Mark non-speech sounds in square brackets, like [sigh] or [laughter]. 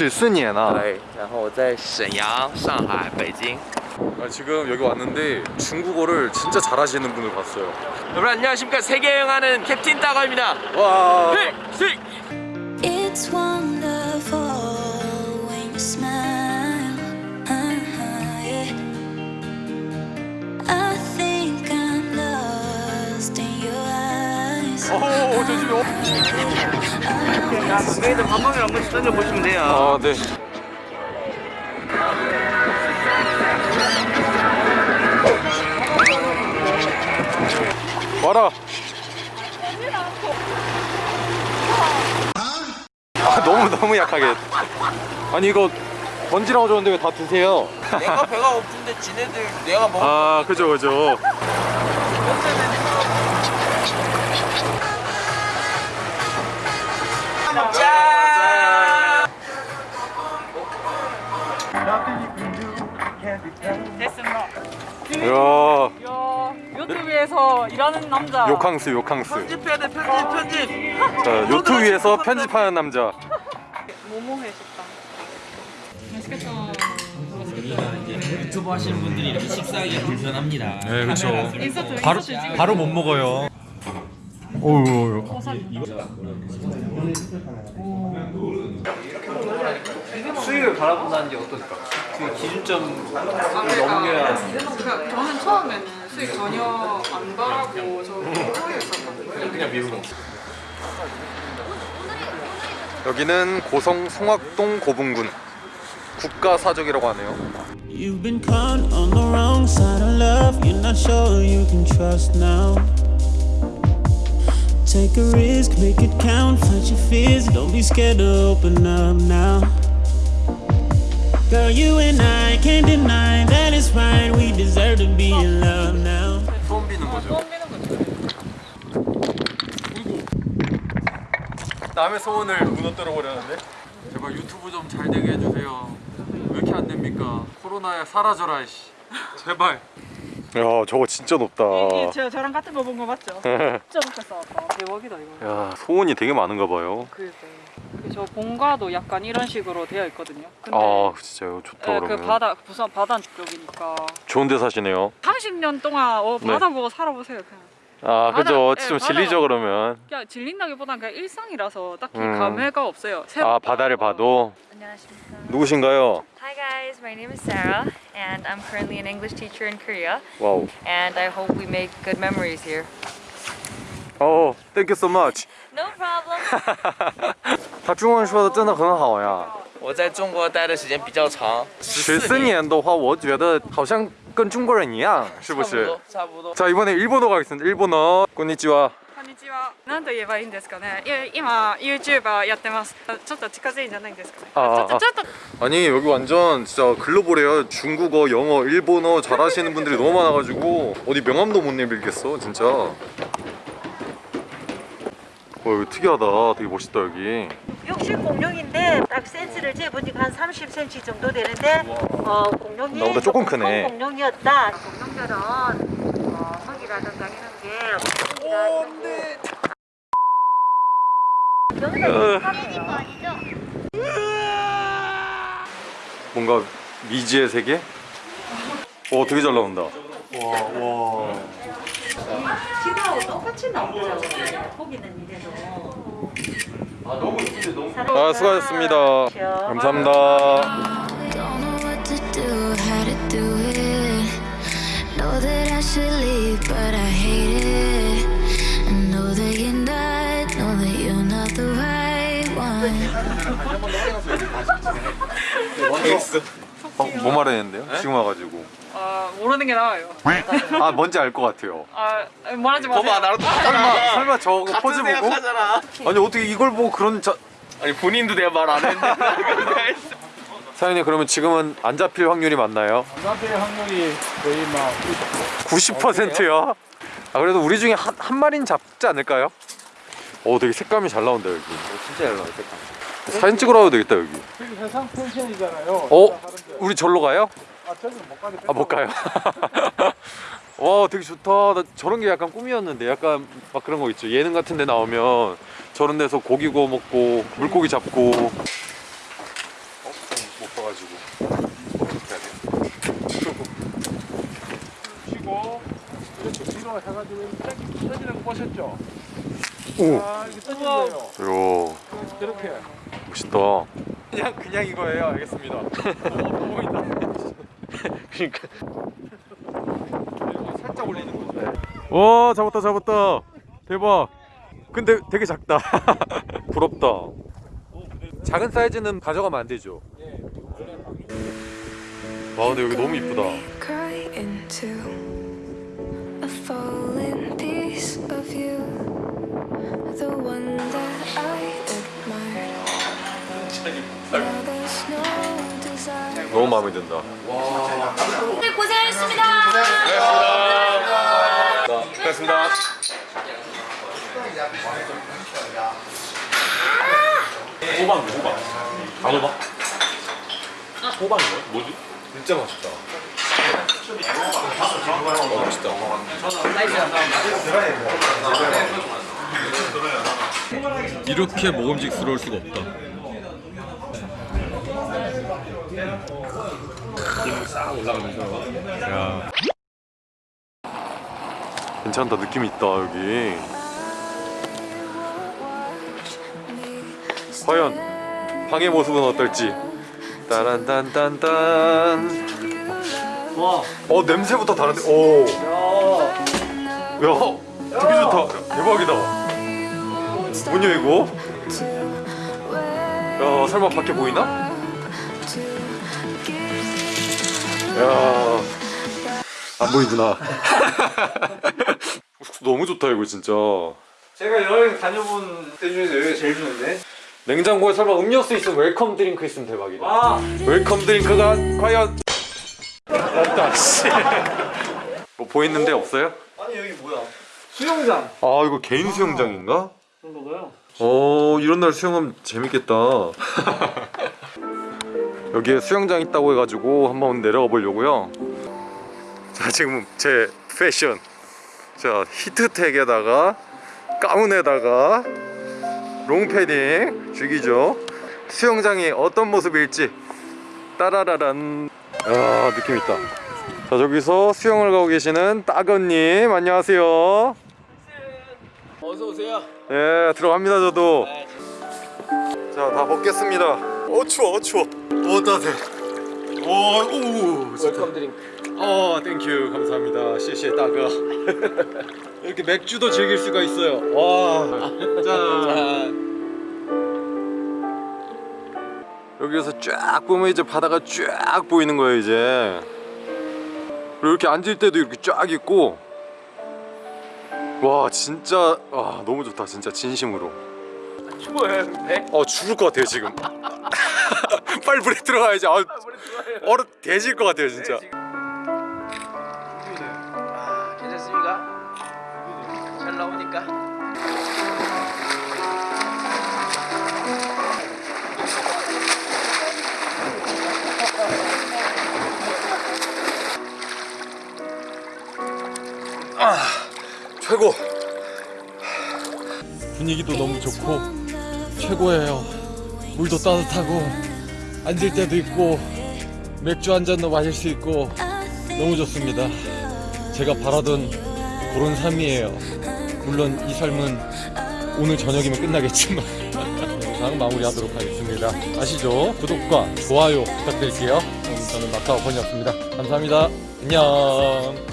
十四年啊对，然后我在沈阳、上海、北京。 아, 지금 여기 왔는데 중국어를 진짜 잘하시는 분을 봤어요 여러분 안녕하십니까 세계 여행하는 캡틴 따거입니다. 와 네, 네. Eyes. 오 조심히 여기서 방방을 한번 던져보시면 돼요. 아 네 와라 아 너무 너무 약하게 아니 이거 번지라고 줬는데 왜 다 드세요 내가 배가 고픈데 지네들 내가 먹. 아 그죠 그죠 됐습니다. 이야 위에서 일하는 남자. 요캉스 요캉스 편집해야 돼 편집 편집. 자 요트 위에서 편집하는 남자 모모회 식당. 맛있겠다. 유튜브 하시는 분들이 이렇게 식사하기 불편합니다. 네 그렇죠 인서트 바로 인서트 바로 못 먹어요 오우 수익을 바라본다는 게 어떨까? 그 기준점 넘겨야 그러니까 저는 처음에는 수익 전혀 안 바라고 저 호에였었거든요. 그냥 미루고. 여기는 고성 송악동 고분군 국가사적이라고 하네요 You've been caught on the wrong side of love. You're not sure you can trust now. Take a risk, make it count. Fight your fears. Don't be scared to open up now. Girl, you and I can't deny that it's right. We deserve to be in love now. 처음 비는 거죠. 남의 소원을 무너뜨려 버렸는데 제발 유튜브 좀 잘 되게 해주세요 왜 이렇게 안 됩니까 코로나에 사라져라 씨 제발 야 저거 진짜 높다 이 저, 저랑 같은 거 본 거 맞죠? 진짜 높게 쌓았다. 대박이다 이거. 야 소원이 되게 많은가 봐요 그래서 저 본가도 약간 이런 식으로 되어 있거든요. 근데 아 진짜요 좋다 예, 그러면 그 바다 부산 바다 쪽이니까 좋은 데 사시네요 30년 동안 어, 네. 바다 보고 살아보세요 그냥. 아 바다, 그죠 예, 좀 바다. 질리죠 그러면 그냥 질린다기보단 그냥 일상이라서 딱히 음. 감회가 없어요. 새- 아 바다를 봐도 안녕하십니까. 누구신가요? Hi guys, my name is Sarah and I'm currently an English teacher in Korea 와우 and I hope we make good memories here. 어 땡큐 so much No problem. 他中文说的真的很好呀我在中国待的时间比较长，十四年的话我觉得好像 跟中国人一样是不是差不多，差不多。 자 이번에 일본어 가겠습니다 일본어 konnichiwa こんにちは。なんと言えばいいんですかね。いや今 YouTuber やってます。あちょっと近づいんじゃないんですかね。ああちょっとちょっと 아니 여기 완전 진짜 글로벌해요 중국어 영어 일본어 잘하시는 분들이 너무 많아가지고 어디 명함도 못 내밀겠어 진짜 와 여기 특이하다 되게 멋있다 여기 60 공룡인데 딱 센스를 재보니까 한 30cm 정도 되는데 어, 공룡이 나보다 조금 크네. 큰 공룡이었다. 공룡들은 어, 석이라든가 이런 게 오는데 뭔가 미지의 세계? 어 되게 잘 나온다 와 와 지금 똑같이 나오죠. 거기는 이래도 아 수고하셨습니다 감사합니다 that you're not the right one. 어, 뭐 말했는데요? 지금 와가지고 아 모르는 게 나아요. 아 뭔지 알 것 같아요 아 말하지 마세요. 봐봐 나랑 설마 똑같잖아. 설마 저거 같은 포즈 보고? 생각하잖아. 아니 어떻게 이걸 보고 그런 자... 아니 본인도 내가 말 안 했는데. [laughs] 사장님 그러면 지금은 안 잡힐 확률이 많나요? 잡힐 확률이 거의 막 90%요? 아 그래도 우리 중에 한, 한 마리는 잡지 않을까요? 오 되게 색감이 잘 나온다 여기 진짜 잘 나와요 색감. 사진 찍으러 와도 되겠다 여기 해상 펜션이잖아요. 어? 우리 절로 가요? 아못 아, 가요? [laughs] 와 되게 좋다. 나 저런 게 약간 꿈이었는데 약간 막 그런 거 있죠. 예능 같은 데 나오면 저런 데서 고기 구워 먹고 물고기 잡고. 어? 못 봐가지고. 어떻게 해야 돼? 쉬고 이렇게 뒤로 해가지고 떠지는 거 보셨죠? 오. 아 이게 떠지네요 요. 이렇게. 멋있다. 그냥 그냥 이거예요. 알겠습니다. [laughs] 어, 너무 보인다. 그러니까. 살짝 올리는 거죠. 와 잡았다 잡았다. 대박. 근데 되게 작다. [laughs] 부럽다. 작은 사이즈는 가져가면 안 되죠. 와 근데 여기 너무 이쁘다. 너무 마음에 든다. 고생하셨습니다. 호박 호박 단호박 호박이 뭐야? 뭐지? 진짜 맛있다 어, 맛있다 이렇게 먹음직스러울 수가 없다 야. 괜찮다 느낌 있다 여기 과연 방의 모습은 어떨지 따란딴딴딴 와. 어 냄새부터 다른데 오. 야 되게 좋다 대박이다 뭐냐 이거 야 설마 밖에 보이나? 야. 안 보이구나. [laughs] 너무 좋다 이거 진짜. 제가 여행 다녀본 때 중에서 여기가 제일 좋은데? 냉장고에 설마 음료수 있으면 welcome drink 있으면 대박이다. 아! welcome drink가 과연 없다. 씨. [laughs] 뭐 보이는데 없어요? 아니 여기 뭐야? 수영장! 아 이거 개인 수영장인가? 그런 거가요? 어 이런 날 수영하면 재밌겠다. [laughs] 여기에 수영장 있다고 해가지고 한번 내려가 보려고요. 자 지금 제 패션 자 히트텍에다가 가운에다가 롱패딩 죽이죠. 수영장이 어떤 모습일지 따라라란 아 느낌 있다. 자 저기서 수영을 가고 계시는 따건님 안녕하세요. 어서 오세요. 예 들어갑니다 저도 자 다 벗겠습니다 어 추워 어 추워. 어 따뜻해. 오오 welcome drink. 어 thank you 감사합니다. 시시에 따가. [laughs] 이렇게 맥주도 즐길 수가 있어요. 와짠. 자, 여기에서 쫙 보면 이제 바다가 쫙 보이는 거예요 이제. 그리고 이렇게 앉을 때도 이렇게 쫙 있고. 와 진짜 와 너무 좋다 진짜 진심으로. 추워요, 근데? 어 죽을 것 같아요 지금 빨리 물에 들어가야지. 아, 얼어 대질 것 같아요 진짜. 아, 괜찮습니까? 잘 나오니까? 최고. 분위기도 너무 좋고 최고예요. 물도 따뜻하고 앉을 때도 있고 맥주 한 잔도 마실 수 있고 너무 좋습니다. 제가 바라던 그런 삶이에요. 물론 이 삶은 오늘 저녁이면 끝나겠지만 [laughs] 영상 마무리하도록 하겠습니다. 아시죠? 구독과 좋아요 부탁드릴게요. 저는 마카오 번이었습니다. 감사합니다. 안녕